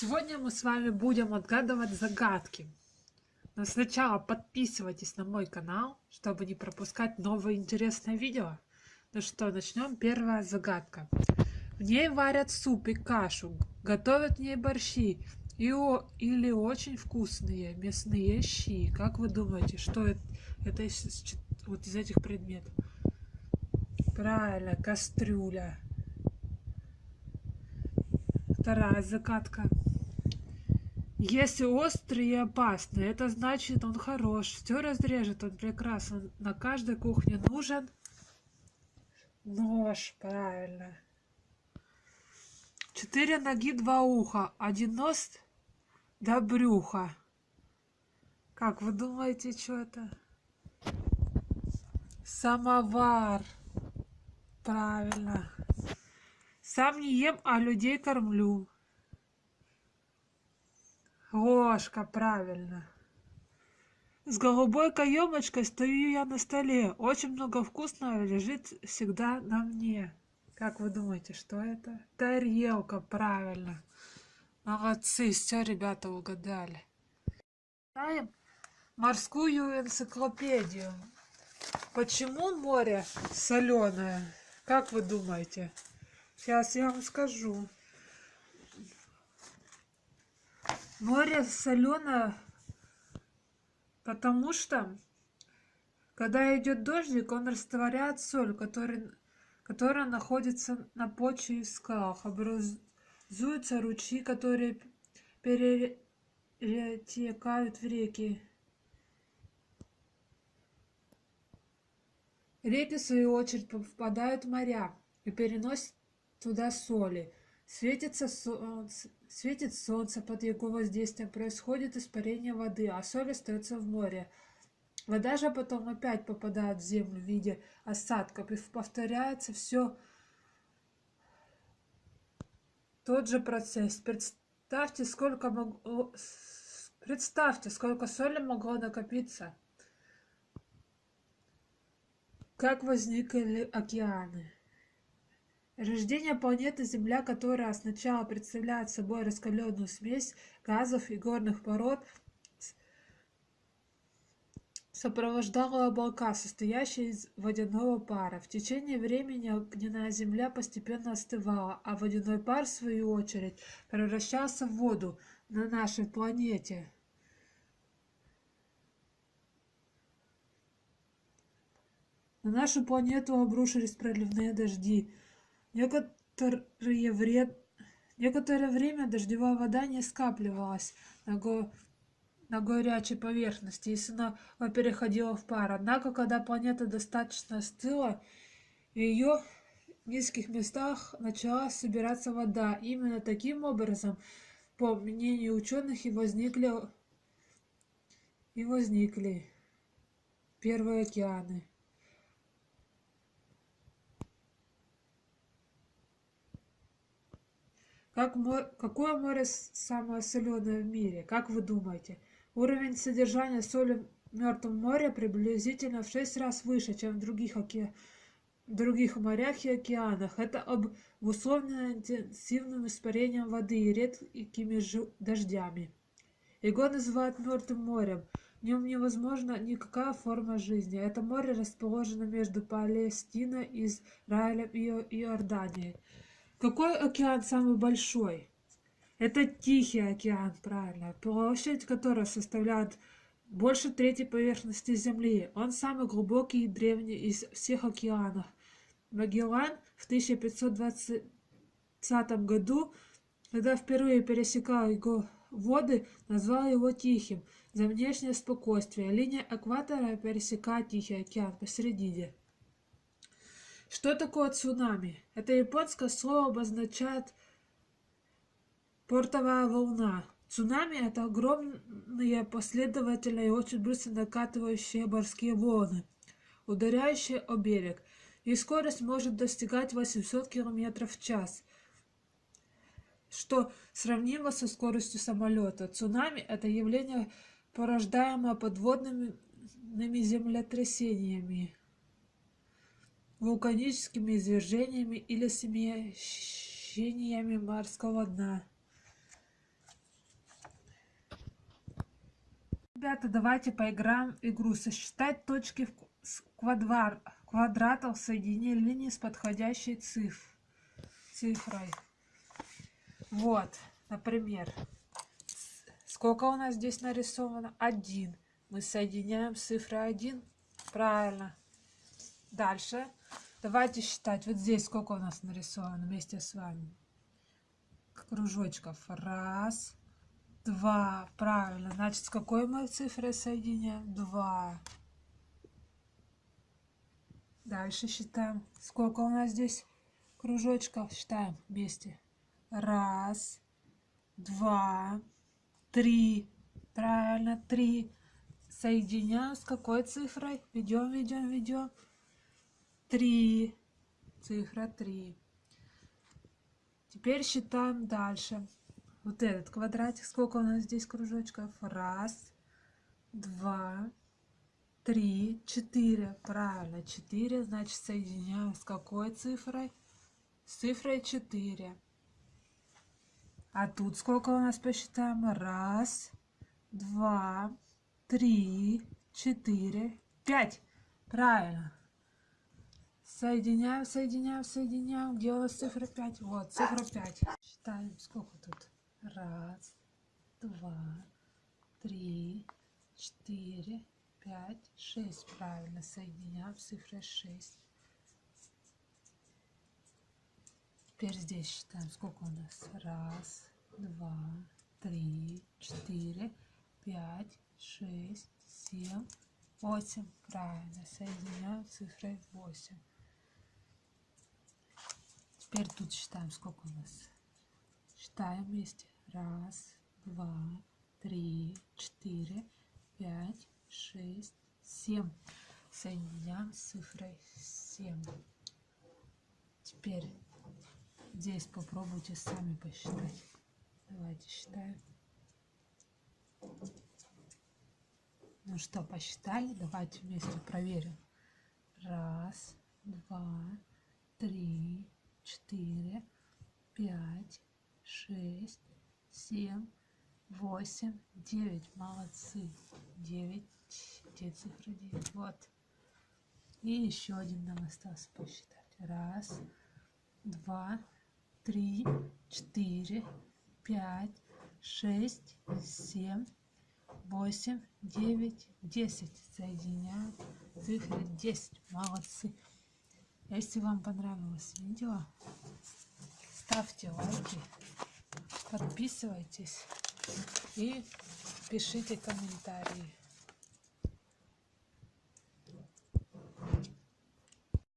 Сегодня мы с вами будем отгадывать загадки. Но сначала подписывайтесь на мой канал, чтобы не пропускать новые интересные видео. Ну что, начнем. Первая загадка. В ней варят суп и кашу, готовят в ней борщи и о, или очень вкусные мясные щи. Как вы думаете, что это, это из, вот из этих предметов? Правильно, кастрюля. Вторая загадка. Если острый и опасный, это значит он хорош. Все разрежет, он прекрасен. На каждой кухне нужен нож, правильно. Четыре ноги, два уха. Один нос до брюха. Как вы думаете, что это? Самовар. Правильно. Сам не ем, а людей кормлю. Ложка, правильно. С голубой каемочкой стою я на столе. Очень много вкусного лежит всегда на мне. Как вы думаете, что это? Тарелка, правильно. Молодцы, все, ребята, угадали. Читаем морскую энциклопедию. Почему море соленое? Как вы думаете? Сейчас я вам скажу. Море соленое, потому что, когда идет дождик, он растворяет соль, который, которая находится на почве и скалах. Образуются ручьи, которые перетекают в реки. Реки, в свою очередь, попадают в моря и переносят туда соли. Светится солнце, светит солнце, под его воздействием происходит испарение воды, а соль остается в море. Вода же потом опять попадает в землю в виде осадков, и повторяется все тот же процесс. Представьте, сколько могло, представьте, сколько соли могло накопиться. Как возникли океаны. Рождение планеты Земля, которая сначала представляет собой раскаленную смесь газов и горных пород, сопровождала облака, состоящие из водяного пара. В течение времени огненная земля постепенно остывала, а водяной пар, в свою очередь, превращался в воду на нашей планете. На нашу планету обрушились проливные дожди. Некоторое, вред... Некоторое время дождевая вода не скапливалась на, го... на горячей поверхности и снова переходила в пар. Однако, когда планета достаточно остыла, в ее низких местах начала собираться вода. Именно таким образом, по мнению ученых, и возникли, и возникли первые океаны. Как море, какое море самое соленое в мире? Как вы думаете? Уровень содержания соли в Мертвом море приблизительно в 6 раз выше, чем в других, оке... других морях и океанах. Это обусловлено интенсивным испарением воды и редкими дождями. Его называют Мертвым морем. В нем невозможна никакая форма жизни. Это море расположено между Палестиной, Израилем и Иорданией. Какой океан самый большой? Это Тихий океан, правильно. Площадь которого составляет больше трети поверхности Земли. Он самый глубокий и древний из всех океанов. Магеллан в 1520 году, когда впервые пересекал его воды, назвал его Тихим за внешнее спокойствие. Линия экватора пересекает Тихий океан посередине. Что такое цунами? Это японское слово обозначает портовая волна. Цунами – это огромные последовательные и очень быстро накатывающие морские волны, ударяющие о берег. Их скорость может достигать 800 км в час, что сравнимо со скоростью самолета. Цунами – это явление, порождаемое подводными землетрясениями вулканическими извержениями или смещениями морского дна. Ребята, давайте поиграем в игру «Сосчитать точки в квадрат, квадратов соедини линии с подходящей цифр, цифрой». Вот, например, сколько у нас здесь нарисовано? Один. Мы соединяем цифры один, Правильно. Дальше. Давайте считать. Вот здесь сколько у нас нарисовано вместе с вами. Кружочков. Раз, два. Правильно. Значит, с какой мы цифрой соединяем? Два. Дальше считаем. Сколько у нас здесь кружочков? Считаем вместе. Раз, два, три. Правильно, три соединяем с какой цифрой? Ведем, ведем, ведем. Три. Цифра три. Теперь считаем дальше. Вот этот квадратик. Сколько у нас здесь кружочков? Раз, два, три, четыре. Правильно, четыре. Значит, соединяем с какой цифрой? С цифрой четыре. А тут сколько у нас посчитаем? Раз, два, три, четыре, пять. Правильно. Соединяем. Где у нас цифра 5? Вот, цифра 5. Считаем, сколько тут? Раз, два, три, четыре, пять, шесть. Правильно, соединяем цифры 6. Теперь здесь считаем, сколько у нас? Раз, два, три, четыре, пять, шесть, семь, восемь. Правильно, соединяем цифрой 8. Теперь тут считаем, сколько у нас. Считаем вместе. Раз, два, три, четыре, пять, шесть, семь. Соединяем с цифрой 7. Теперь здесь попробуйте сами посчитать. Давайте считаем. Ну что, посчитали? Давайте вместе проверим. Раз, четыре, пять, шесть, семь, восемь, девять. Молодцы. Девять. Где цифра девять? Вот. И еще один нам остался посчитать. Раз, два, три, четыре, пять, шесть, семь, восемь, девять, десять. Соединяем цифры 10. Молодцы. Если вам понравилось видео, ставьте лайки, подписывайтесь и пишите комментарии.